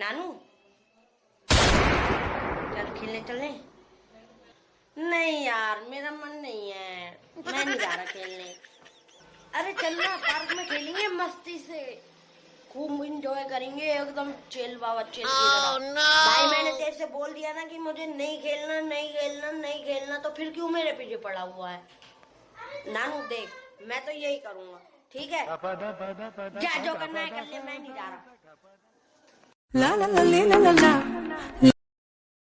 नानू? चल खेलने चलने। नहीं यार मेरा मन नहीं है। मैं नहीं जा रहा खेलने। अरे चलना पार्क में खेलेंगे मस्ती से। खूब इंजॉय करेंगे एकदम चेल बाबा चिल भाई मैंने तेरे से बोल दिया ना कि मुझे नहीं खेलना नहीं खेलना नहीं खेलना तो फिर क्यों मेरे पीछे पड़ा हुआ है? नानू देख मैं तो यही करूँगा ठीक है? जा जो करना है कर ले मैं नहीं जा रहा। La la la la la la.